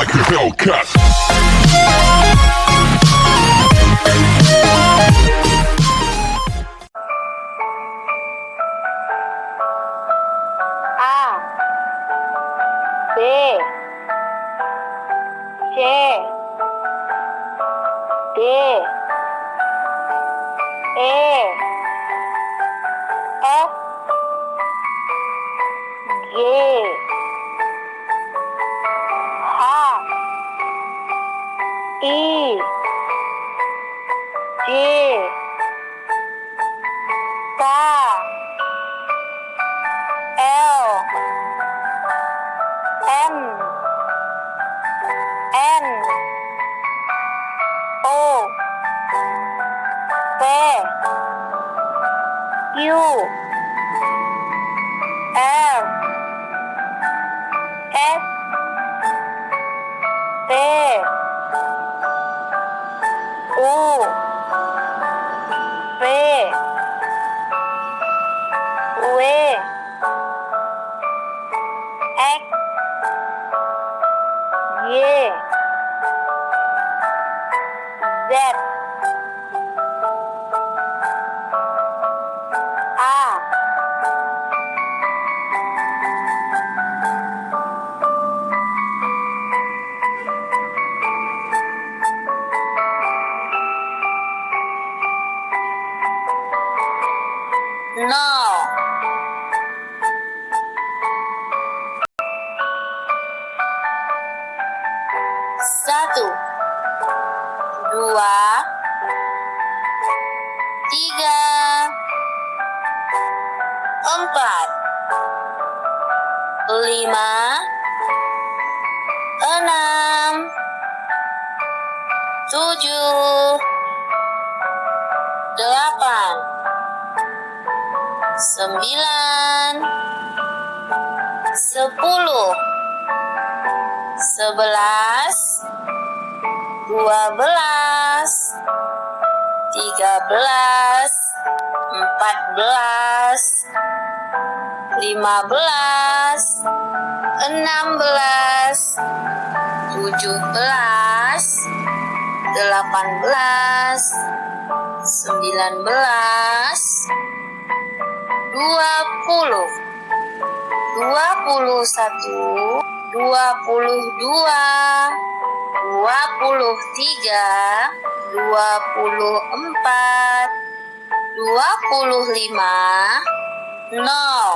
like a Hellcat. A B C D F G E, J K L. M. N. O. P Q. R S T. U V W X Y Z No. Satu, dua, tiga, empat, lima, enam, tujuh, delapan, sembilan, sepuluh, sebelas, dua belas, tiga belas, empat belas, lima belas, enam belas, tujuh belas, delapan belas, sembilan belas, puluh, dua puluh satu, dua puluh dua, dua puluh tiga, dua puluh empat, dua puluh lima, nol.